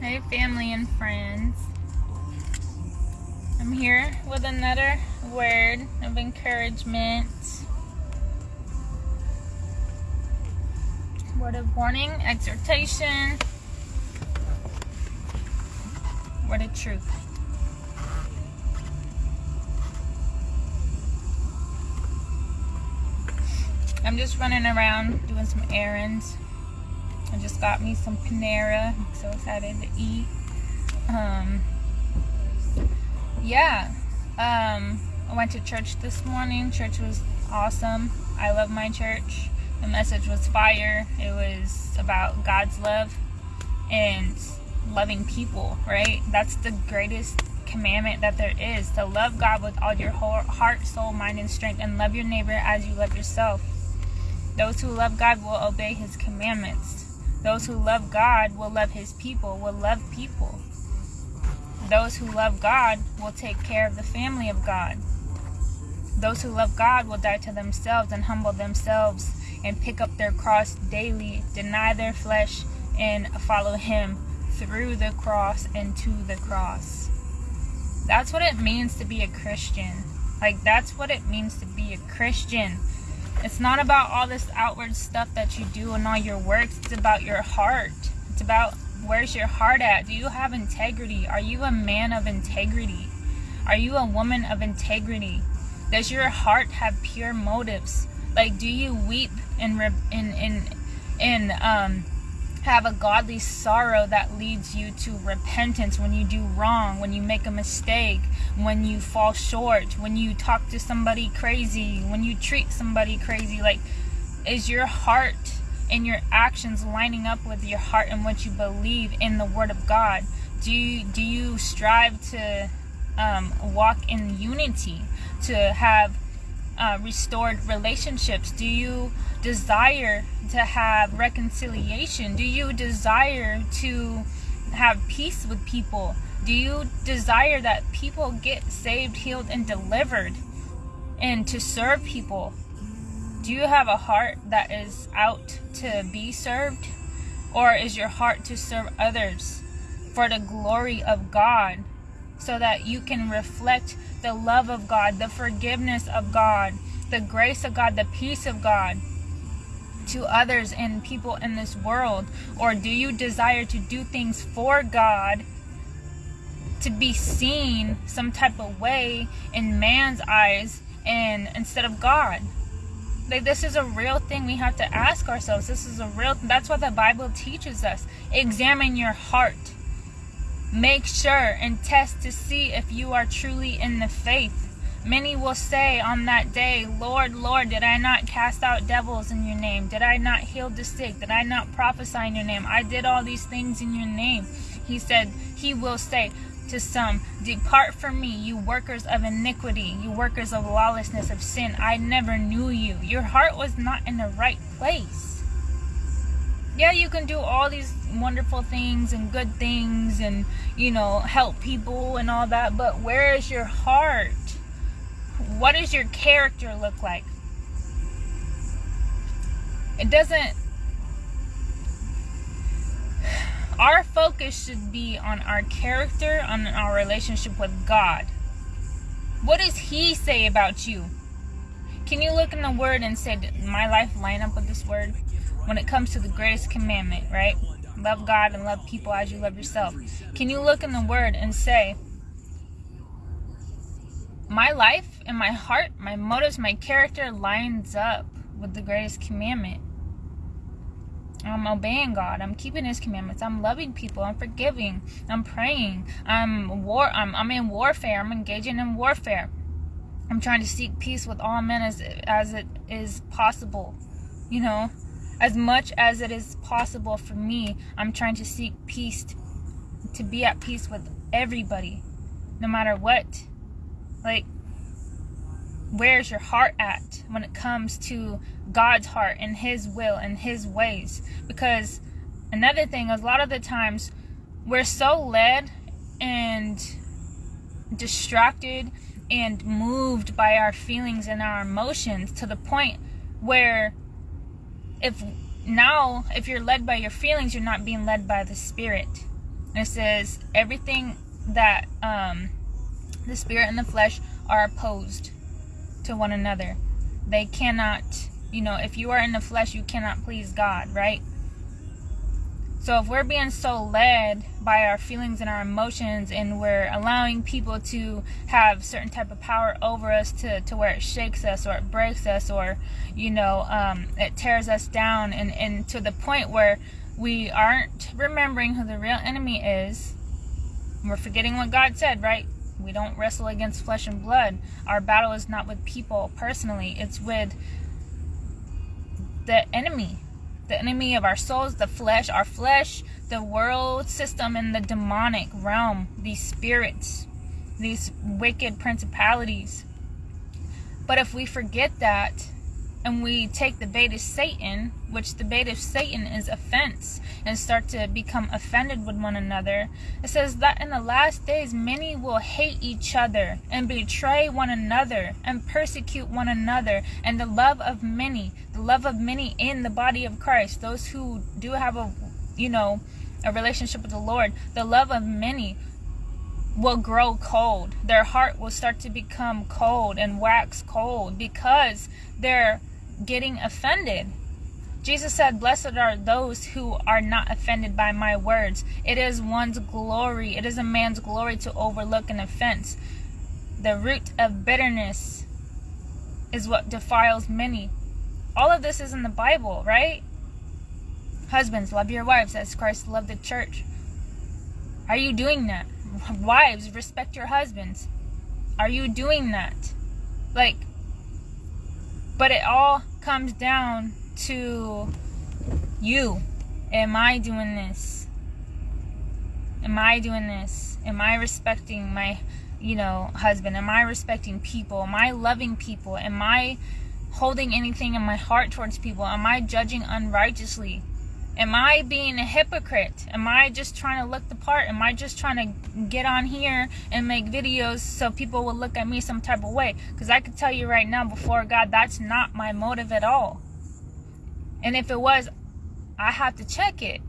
Hey, family and friends. I'm here with another word of encouragement, word of warning, exhortation, word of truth. I'm just running around doing some errands. I just got me some Panera. I'm so excited to eat. Um, yeah. Um, I went to church this morning. Church was awesome. I love my church. The message was fire. It was about God's love and loving people, right? That's the greatest commandment that there is to love God with all your whole heart, soul, mind, and strength, and love your neighbor as you love yourself. Those who love God will obey his commandments. Those who love God will love his people, will love people. Those who love God will take care of the family of God. Those who love God will die to themselves and humble themselves and pick up their cross daily, deny their flesh, and follow him through the cross and to the cross. That's what it means to be a Christian. Like, that's what it means to be a Christian. It's not about all this outward stuff that you do and all your works. It's about your heart. It's about where's your heart at? Do you have integrity? Are you a man of integrity? Are you a woman of integrity? Does your heart have pure motives? Like, do you weep and in in in um have a godly sorrow that leads you to repentance when you do wrong, when you make a mistake, when you fall short, when you talk to somebody crazy, when you treat somebody crazy. Like, is your heart and your actions lining up with your heart and what you believe in the Word of God? Do you, do you strive to um, walk in unity, to have uh, restored relationships? Do you desire to have reconciliation? Do you desire to have peace with people? Do you desire that people get saved, healed, and delivered and to serve people? Do you have a heart that is out to be served? Or is your heart to serve others for the glory of God so that you can reflect the love of God, the forgiveness of God, the grace of God, the peace of God to others and people in this world? Or do you desire to do things for God to be seen some type of way in man's eyes and instead of God? Like this is a real thing we have to ask ourselves. This is a real that's what the Bible teaches us. Examine your heart. Make sure and test to see if you are truly in the faith Many will say on that day, Lord, Lord, did I not cast out devils in your name? Did I not heal the sick? Did I not prophesy in your name? I did all these things in your name. He said, He will say to some, Depart from me, you workers of iniquity, you workers of lawlessness, of sin. I never knew you. Your heart was not in the right place. Yeah, you can do all these wonderful things and good things and, you know, help people and all that, but where is your heart? what does your character look like? It doesn't. Our focus should be on our character, on our relationship with God. What does He say about you? Can you look in the Word and say, My life line up with this Word? When it comes to the greatest commandment, right? Love God and love people as you love yourself. Can you look in the Word and say, my life and my heart, my motives, my character lines up with the greatest commandment. I'm obeying God. I'm keeping His commandments. I'm loving people. I'm forgiving. I'm praying. I'm war. I'm, I'm in warfare. I'm engaging in warfare. I'm trying to seek peace with all men as as it is possible. You know, as much as it is possible for me, I'm trying to seek peace, to, be at peace with everybody, no matter what. Like, where's your heart at when it comes to God's heart and His will and His ways? Because another thing is, a lot of the times we're so led and distracted and moved by our feelings and our emotions to the point where if now if you're led by your feelings you're not being led by the spirit And it says everything that um, the spirit and the flesh are opposed to one another. They cannot, you know, if you are in the flesh, you cannot please God, right? So if we're being so led by our feelings and our emotions and we're allowing people to have certain type of power over us to, to where it shakes us or it breaks us or, you know, um, it tears us down and, and to the point where we aren't remembering who the real enemy is, we're forgetting what God said, right? We don't wrestle against flesh and blood. Our battle is not with people personally, it's with the enemy the enemy of our souls, the flesh, our flesh, the world system, and the demonic realm, these spirits, these wicked principalities. But if we forget that, and we take the bait of Satan, which the bait of Satan is offense, and start to become offended with one another, it says that in the last days many will hate each other and betray one another and persecute one another, and the love of many, the love of many in the body of Christ, those who do have a, you know, a relationship with the Lord, the love of many will grow cold. Their heart will start to become cold and wax cold because they're getting offended. Jesus said, Blessed are those who are not offended by my words. It is one's glory, it is a man's glory to overlook an offense. The root of bitterness is what defiles many. All of this is in the Bible, right? Husbands, love your wives as Christ loved the church. Are you doing that? Wives, respect your husbands. Are you doing that? Like, but it all comes down to you. Am I doing this? Am I doing this? Am I respecting my, you know, husband? Am I respecting people? Am I loving people? Am I holding anything in my heart towards people? Am I judging unrighteously? Am I being a hypocrite? Am I just trying to look the part? Am I just trying to get on here and make videos so people will look at me some type of way? Because I can tell you right now, before God, that's not my motive at all. And if it was, I have to check it.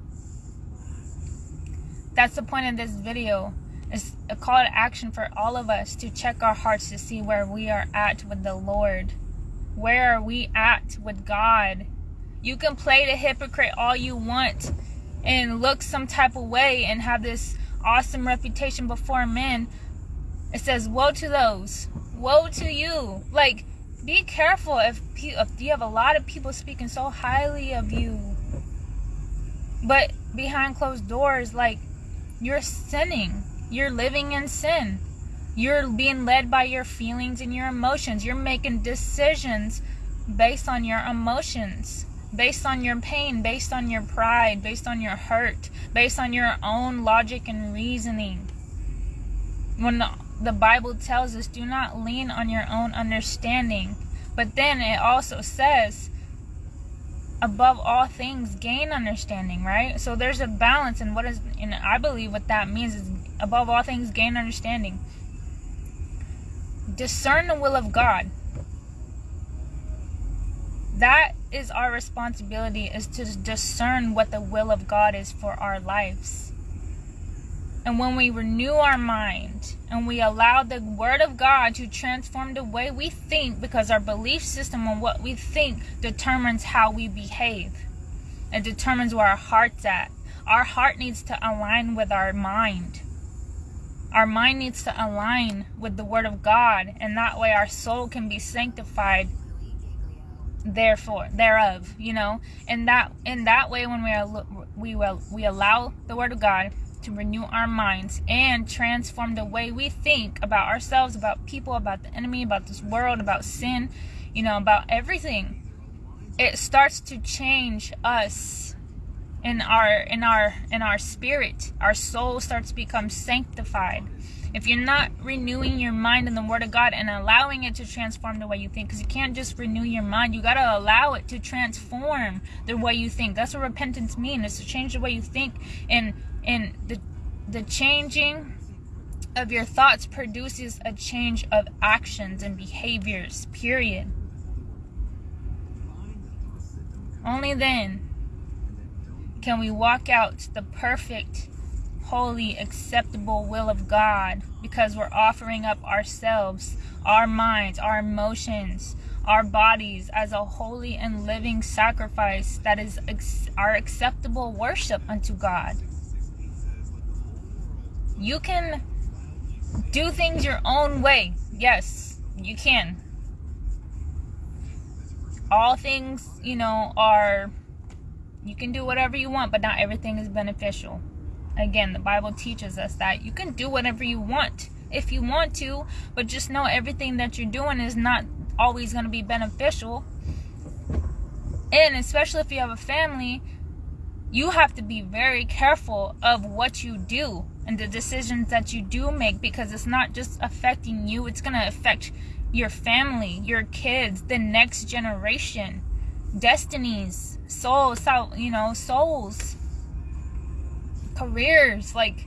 That's the point of this video. It's a call to action for all of us to check our hearts to see where we are at with the Lord. Where are we at with God? You can play the hypocrite all you want and look some type of way and have this awesome reputation before men. It says, Woe to those. Woe to you. Like, be careful if, if you have a lot of people speaking so highly of you. But behind closed doors, like, you're sinning. You're living in sin. You're being led by your feelings and your emotions. You're making decisions based on your emotions based on your pain, based on your pride, based on your hurt, based on your own logic and reasoning. When the, Bible tells us, do not lean on your own understanding. But then it also says, above all things, gain understanding, right? So there's a balance, and what is, and I believe what that means is, above all things, gain understanding. Discern the will of God. That is our responsibility is to discern what the will of God is for our lives. And when we renew our mind and we allow the Word of God to transform the way we think, because our belief system and what we think determines how we behave, it determines where our heart's at. Our heart needs to align with our mind. Our mind needs to align with the Word of God, and that way our soul can be sanctified therefore thereof you know? And that in that way when we are we will we allow the word of god to renew our minds and transform the way we think about ourselves about people about the enemy about this world about sin you know about everything. It starts to change us in our in our in our spirit. Our soul starts to become sanctified if you're not renewing your mind in the Word of God and allowing it to transform the way you think, because you can't just renew your mind, you got to allow it to transform the way you think. That's what repentance means, is to change the way you think. And, and the, the changing of your thoughts produces a change of actions and behaviors, period. Only then can we walk out the perfect holy, acceptable will of God because we're offering up ourselves, our minds, our emotions, our bodies as a holy and living sacrifice that is our acceptable worship unto God. You can do things your own way. Yes, you can. All things, you know, are you can do whatever you want, but not everything is beneficial. Again, the Bible teaches us that you can do whatever you want if you want to, but just know everything that you're doing is not always going to be beneficial. And especially if you have a family, you have to be very careful of what you do and the decisions that you do make because it's not just affecting you, it's going to affect your family, your kids, the next generation, destinies, souls, you know, souls, careers, like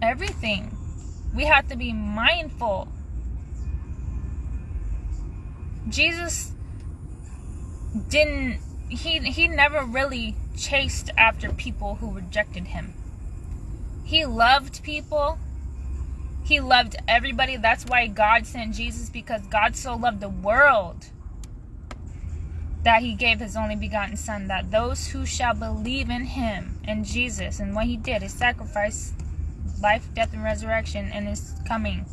everything. We have to be mindful. Jesus didn't he he never really chased after people who rejected him. He loved people. He loved everybody. That's why God sent Jesus because God so loved the world that he gave his only begotten son that those who shall believe in him and Jesus and what he did his sacrifice life death and resurrection and his coming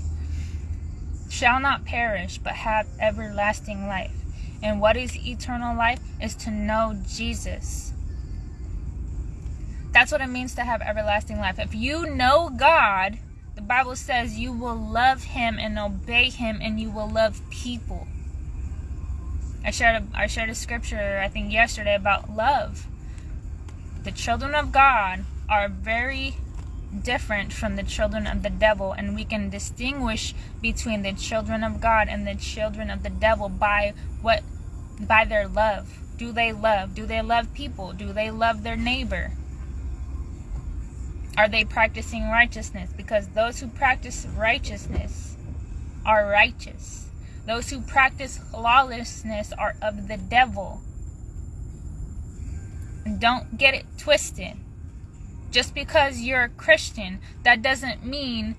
shall not perish but have everlasting life. And what is eternal life is to know Jesus. That's what it means to have everlasting life. If you know God the Bible says you will love him and obey him and you will love people I shared a, I shared a scripture I think yesterday about love. The children of God are very different from the children of the devil and we can distinguish between the children of God and the children of the devil by what by their love. Do they love? Do they love people? Do they love their neighbor? Are they practicing righteousness? Because those who practice righteousness are righteous. Those who practice lawlessness are of the devil. Don't get it twisted. Just because you're a Christian, that doesn't mean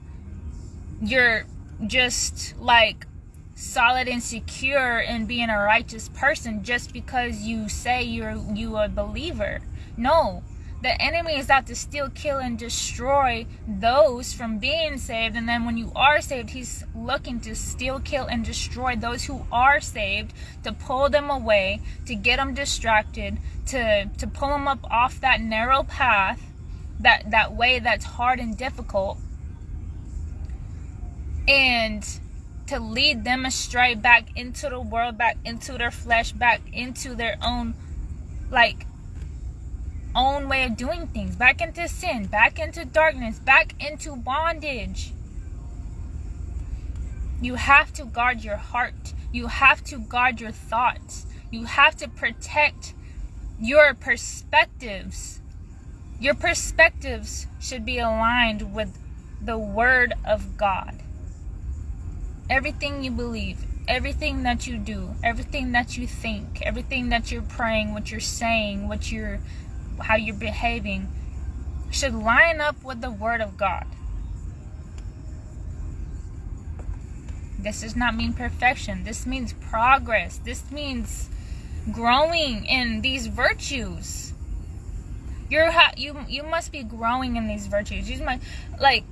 you're just like solid and secure in being a righteous person just because you say you're you a believer. No, the enemy is out to steal, kill, and destroy those from being saved. And then when you are saved, he's looking to steal, kill, and destroy those who are saved, to pull them away, to get them distracted, to, to pull them up off that narrow path, that, that way that's hard and difficult. And to lead them astray back into the world, back into their flesh, back into their own like own way of doing things, back into sin, back into darkness, back into bondage. You have to guard your heart. You have to guard your thoughts. You have to protect your perspectives. Your perspectives should be aligned with the Word of God. Everything you believe, everything that you do, everything that you think, everything that you're praying, what you're saying, what you're how you're behaving should line up with the Word of God. This does not mean perfection. This means progress. This means growing in these virtues. You're you you must be growing in these virtues. You might like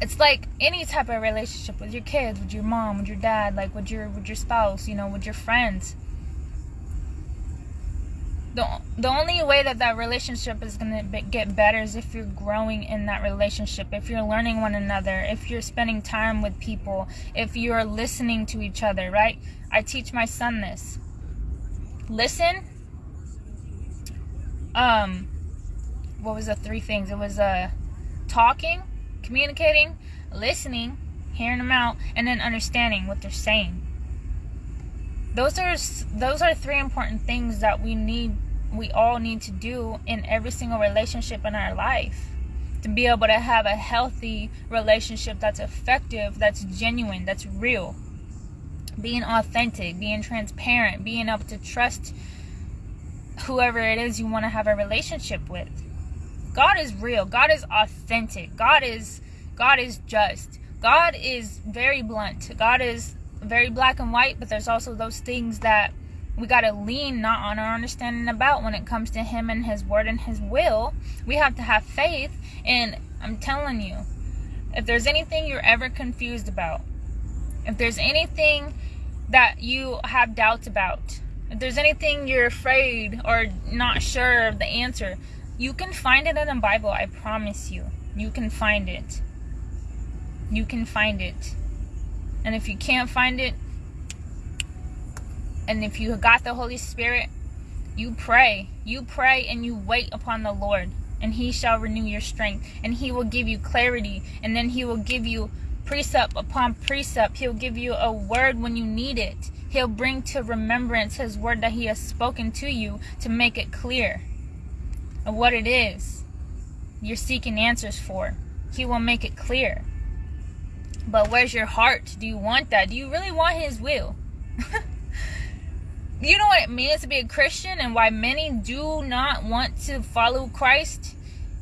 it's like any type of relationship with your kids, with your mom, with your dad, like with your with your spouse, you know, with your friends the the only way that that relationship is going to get better is if you're growing in that relationship if you're learning one another if you're spending time with people if you're listening to each other right? I teach my son this. Listen. Um what was the three things? It was uh talking communicating listening hearing them out and then understanding what they're saying. Those are those are three important things that we need we all need to do in every single relationship in our life to be able to have a healthy relationship that's effective, that's genuine, that's real. Being authentic, being transparent, being able to trust whoever it is you want to have a relationship with. God is real. God is authentic. God is God is just. God is very blunt. God is very black and white, but there's also those things that we got to lean not on our understanding about when it comes to him and his word and his will. We have to have faith and I'm telling you, if there's anything you're ever confused about, if there's anything that you have doubts about, if there's anything you're afraid or not sure of the answer, you can find it in the Bible. I promise you. You can find it. You can find it. And if you can't find it, and if you got the Holy Spirit, you pray. You pray and you wait upon the Lord, and He shall renew your strength, and He will give you clarity, and then He will give you precept upon precept. He'll give you a word when you need it. He'll bring to remembrance His word that He has spoken to you to make it clear of what it is you're seeking answers for. He will make it clear. But where's your heart? Do you want that? Do you really want His will? you know what it means to be a Christian and why many do not want to follow Christ?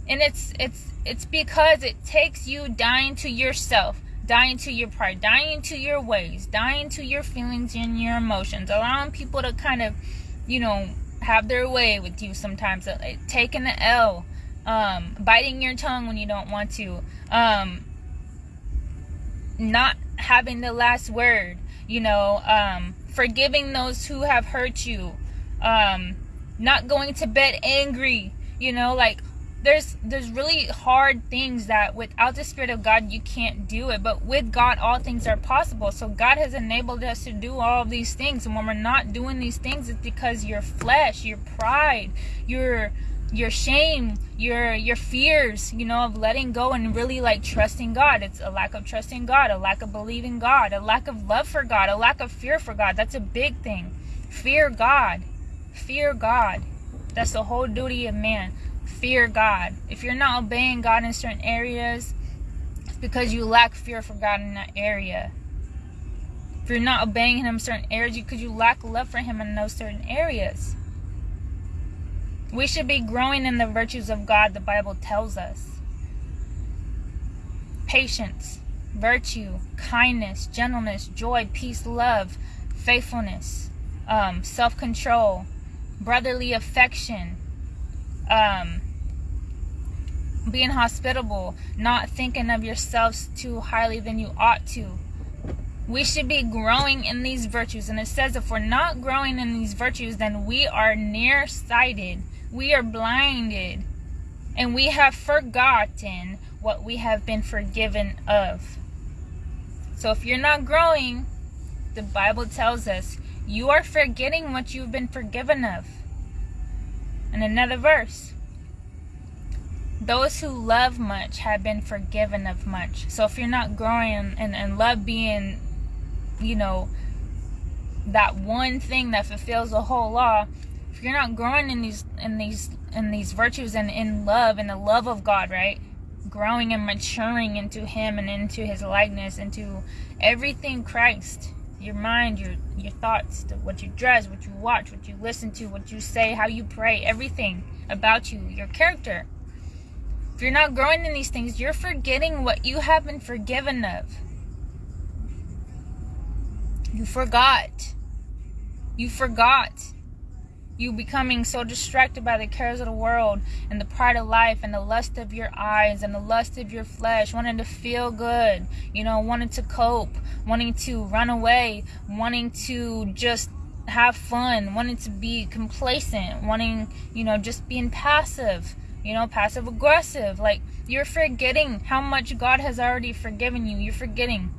And it's it's it's because it takes you dying to yourself dying to your pride, dying to your ways, dying to your feelings and your emotions, allowing people to kind of, you know, have their way with you sometimes, uh, taking the L, um, biting your tongue when you don't want to, um, not having the last word, you know, um, forgiving those who have hurt you, um, not going to bed angry, you know, like there's there's really hard things that without the spirit of god you can't do it. But with god all things are possible. So god has enabled us to do all of these things. And when we're not doing these things it's because your flesh your pride your your shame your your fears you know of letting go and really like trusting god it's a lack of trusting god a lack of believing god a lack of love for god a lack of fear for god that's a big thing fear god fear god that's the whole duty of man fear God. If you're not obeying God in certain areas, it's because you lack fear for God in that area. If you're not obeying Him in certain areas, because you lack love for Him in those certain areas. We should be growing in the virtues of God, the Bible tells us patience, virtue, kindness, gentleness, joy, peace, love, faithfulness, um, self control, brotherly affection, um, being hospitable, not thinking of yourselves too highly than you ought to. We should be growing in these virtues. And it says if we're not growing in these virtues, then we are nearsighted. We are blinded. And we have forgotten what we have been forgiven of. So if you're not growing, the Bible tells us you are forgetting what you've been forgiven of. And another verse those who love much have been forgiven of much. So if you're not growing and, and love being, you know, that one thing that fulfills the whole law, you're not growing in these in these in these virtues and in love and the love of God, right? Growing and maturing into him and into his likeness, into everything Christ. Your mind, your your thoughts, what you dress, what you watch, what you listen to, what you say, how you pray, everything about you, your character if you're not growing in these things, you're forgetting what you have been forgiven of. You forgot. You forgot. You becoming so distracted by the cares of the world and the pride of life and the lust of your eyes and the lust of your flesh, wanting to feel good, you know, wanting to cope, wanting to run away, wanting to just have fun, wanting to be complacent, wanting, you know, just being passive you know, passive aggressive. Like, you're forgetting how much God has already forgiven you. You're forgetting.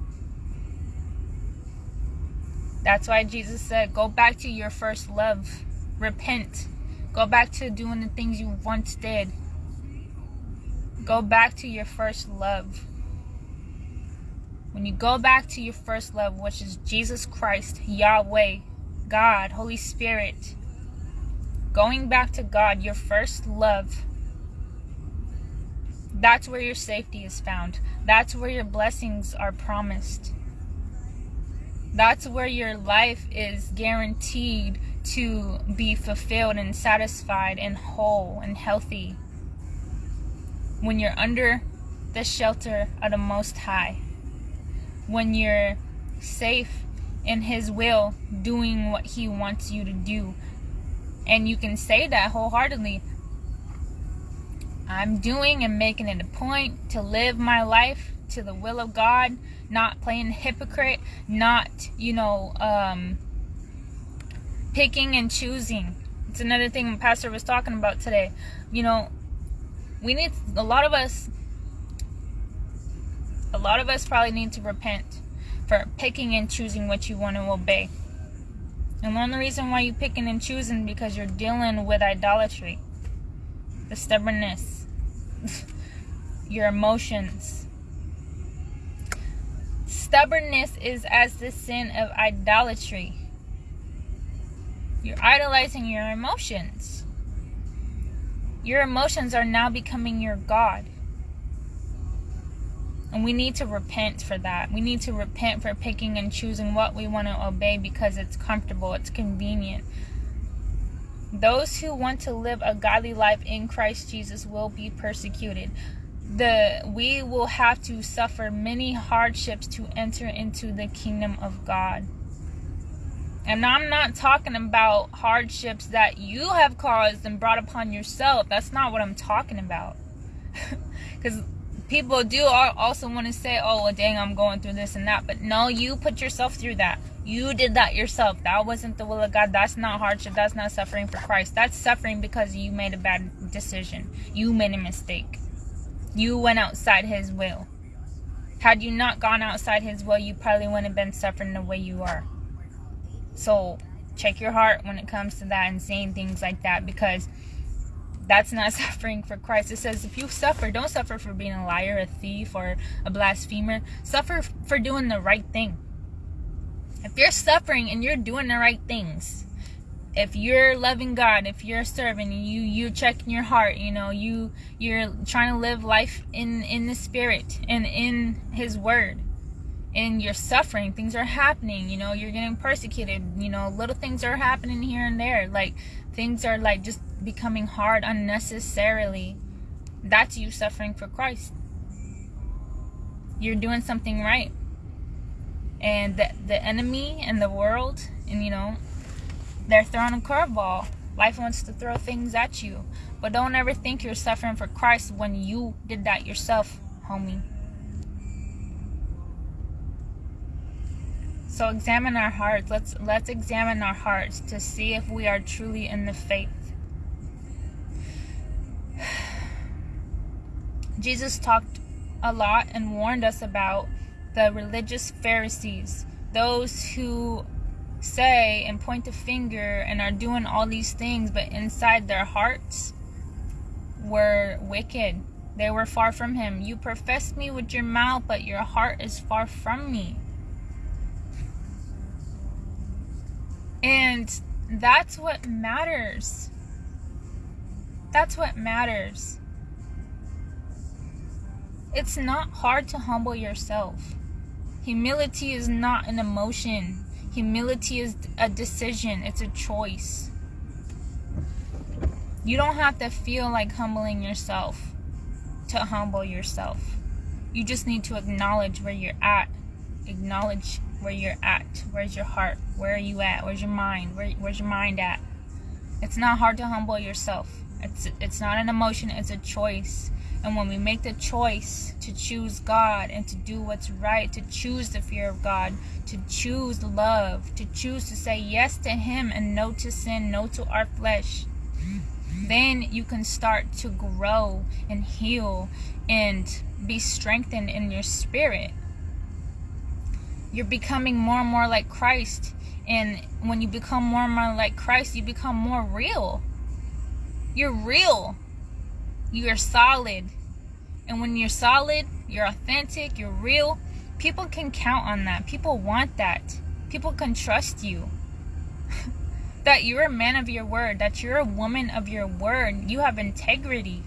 That's why Jesus said, go back to your first love. Repent. Go back to doing the things you once did. Go back to your first love. When you go back to your first love, which is Jesus Christ, Yahweh, God, Holy Spirit, going back to God, your first love, that's where your safety is found. That's where your blessings are promised. That's where your life is guaranteed to be fulfilled and satisfied and whole and healthy when you're under the shelter of the Most High, when you're safe in His will, doing what He wants you to do. And you can say that wholeheartedly. I'm doing and making it a point to live my life to the will of God, not playing hypocrite, not, you know, um, picking and choosing. It's another thing Pastor was talking about today. You know, we need, a lot of us, a lot of us probably need to repent for picking and choosing what you want to obey. And one of the reason why you picking and choosing because you're dealing with idolatry, the stubbornness, your emotions. Stubbornness is as the sin of idolatry. You're idolizing your emotions. Your emotions are now becoming your God. And we need to repent for that. We need to repent for picking and choosing what we want to obey because it's comfortable, it's convenient. Those who want to live a godly life in Christ Jesus will be persecuted. The we will have to suffer many hardships to enter into the kingdom of God. And I'm not talking about hardships that you have caused and brought upon yourself. That's not what I'm talking about. Because people do also want to say, oh, well, dang, I'm going through this and that. But no, you put yourself through that. You did that yourself. That wasn't the will of God. That's not hardship. That's not suffering for Christ. That's suffering because you made a bad decision. You made a mistake. You went outside His will. Had you not gone outside His will, you probably wouldn't have been suffering the way you are. So check your heart when it comes to that and saying things like that because that's not suffering for Christ. It says if you suffer, don't suffer for being a liar, a thief, or a blasphemer. Suffer for doing the right thing. If you're suffering and you're doing the right things, if you're loving God, if you're serving, you you're checking your heart, you know, you you're trying to live life in in the spirit and in his word. And you're suffering, things are happening, you know, you're getting persecuted, you know, little things are happening here and there. Like things are like just becoming hard unnecessarily, that's you suffering for Christ. You're doing something right. And the, the enemy and the world, and you know, they're throwing a curveball. Life wants to throw things at you. But don't ever think you're suffering for Christ when you did that yourself, homie. So examine our hearts. Let's let's examine our hearts to see if we are truly in the faith. Jesus talked a lot and warned us about the religious Pharisees, those who say and point the finger and are doing all these things, but inside their hearts were wicked. They were far from Him. You profess me with your mouth, but your heart is far from me. And that's what matters. That's what matters. It's not hard to humble yourself. Humility is not an emotion. Humility is a decision. It's a choice. You don't have to feel like humbling yourself to humble yourself. You just need to acknowledge where you're at. Acknowledge where you're at. Where's your heart? Where are you at? Where's your mind? Where, where's your mind at? It's not hard to humble yourself. It's it's not an emotion, it's a choice. And when we make the choice to choose God and to do what's right, to choose the fear of God, to choose love, to choose to say yes to Him and no to sin, no to our flesh, then you can start to grow and heal and be strengthened in your spirit. You're becoming more and more like Christ. And when you become more and more like Christ, you become more real. You're real you're solid. And when you're solid, you're authentic, you're real, people can count on that. People want that. People can trust you. that you're a man of your word, that you're a woman of your word. You have integrity.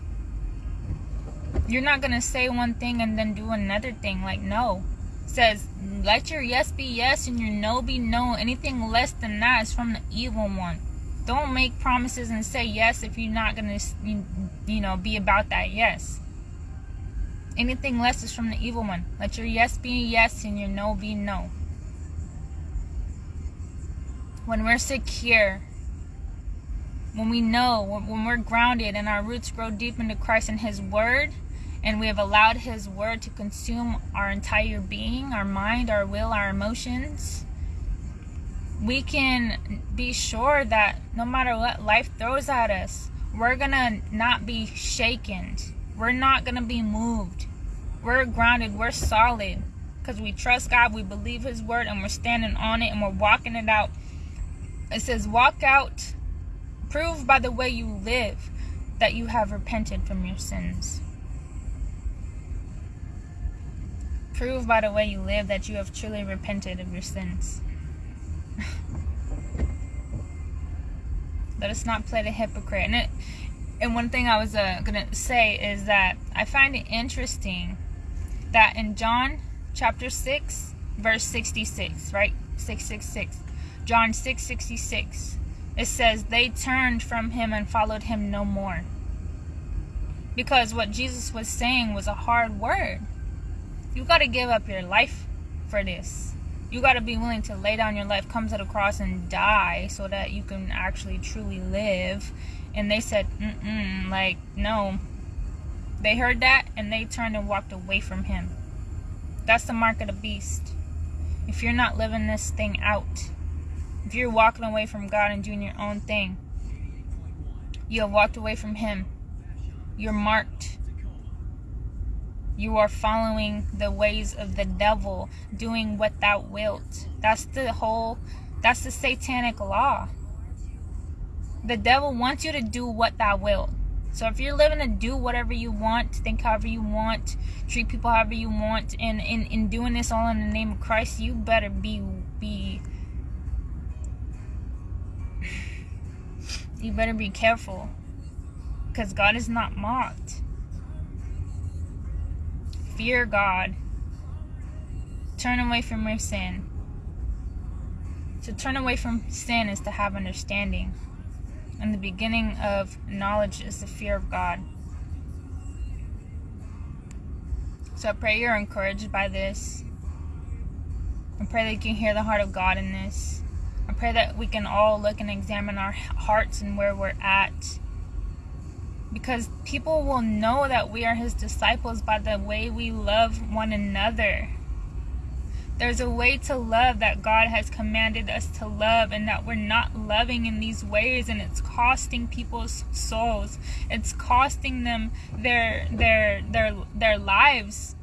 You're not going to say one thing and then do another thing. Like, no. Says, let your yes be yes and your no be no. Anything less than that is from the evil one. Don't make promises and say yes if you're not going to, you know, be about that yes. Anything less is from the evil one. Let your yes be yes and your no be no. When we're secure, when we know, when we're grounded and our roots grow deep into Christ and His Word, and we have allowed His Word to consume our entire being, our mind, our will, our emotions, we can be sure that no matter what life throws at us, we're gonna not be shaken. We're not gonna be moved. We're grounded, we're solid because we trust God, we believe His word, and we're standing on it and we're walking it out. It says, Walk out, prove by the way you live that you have repented from your sins. Prove by the way you live that you have truly repented of your sins. Let us not play the hypocrite. And it, and one thing I was uh, gonna say is that I find it interesting that in John chapter six, verse sixty-six, right, six six six, John six sixty-six, it says they turned from him and followed him no more. Because what Jesus was saying was a hard word. You got to give up your life for this you got to be willing to lay down your life, come to the cross, and die so that you can actually truly live. And they said, mm like, no. They heard that and they turned and walked away from him. That's the mark of the beast. If you're not living this thing out, if you're walking away from God and doing your own thing, you have walked away from Him. You're marked. You are following the ways of the devil, doing what thou wilt. That's the whole, that's the satanic law. The devil wants you to do what thou wilt. So if you're living to do whatever you want, think however you want, treat people however you want, and in, in doing this all in the name of Christ, you better be be you better be careful. Because God is not mocked fear God. Turn away from your sin. To turn away from sin is to have understanding. And the beginning of knowledge is the fear of God. So I pray you're encouraged by this. I pray that you can hear the heart of God in this. I pray that we can all look and examine our hearts and where we're at because people will know that we are his disciples by the way we love one another. There's a way to love that God has commanded us to love, and that we're not loving in these ways, and it's costing people's souls. It's costing them their their their their lives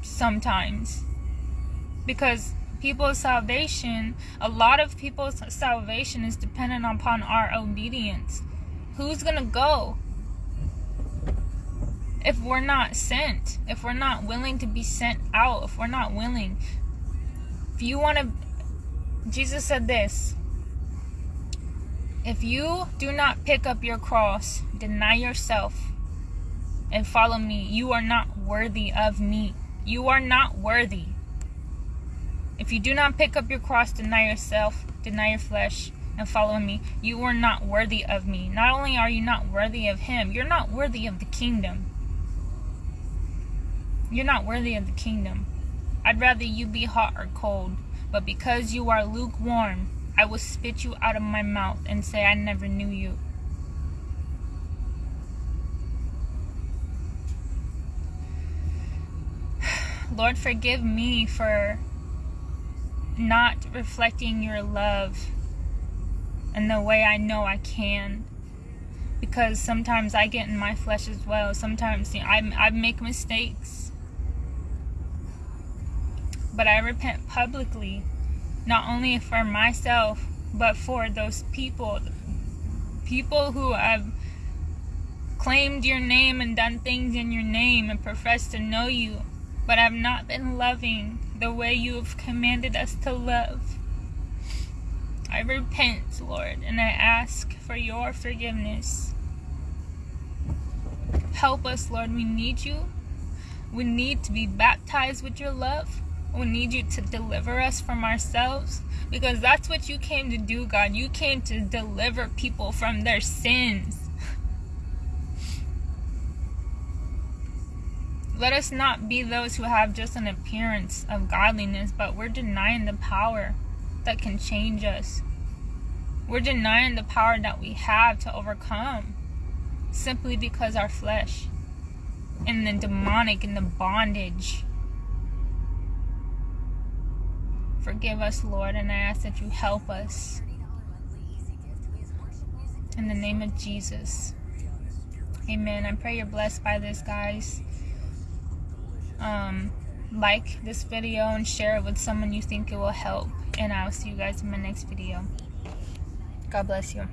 sometimes. Because people's salvation, a lot of people's salvation is dependent upon our obedience. Who's gonna go? If we're not sent, if we're not willing to be sent out, if we're not willing. If you want to, Jesus said this if you do not pick up your cross, deny yourself, and follow me, you are not worthy of me. You are not worthy. If you do not pick up your cross, deny yourself, deny your flesh, and follow me, you are not worthy of me. Not only are you not worthy of him, you're not worthy of the kingdom. You're not worthy of the kingdom. I'd rather you be hot or cold, but because you are lukewarm, I will spit you out of my mouth and say I never knew you. Lord, forgive me for not reflecting your love in the way I know I can. Because sometimes I get in my flesh as well. Sometimes you know, I, I make mistakes but I repent publicly, not only for myself, but for those people, people who have claimed your name and done things in your name and professed to know you, but have not been loving the way you have commanded us to love. I repent, Lord, and I ask for your forgiveness. Help us, Lord. We need you. We need to be baptized with your love. We need you to deliver us from ourselves because that's what you came to do, God. You came to deliver people from their sins. Let us not be those who have just an appearance of godliness, but we're denying the power that can change us. We're denying the power that we have to overcome simply because our flesh and the demonic and the bondage. Forgive us, Lord, and I ask that you help us. In the name of Jesus. Amen. I pray you're blessed by this, guys um, like this video and share it with someone you think it will help. And I'll see you guys in my next video. God bless you.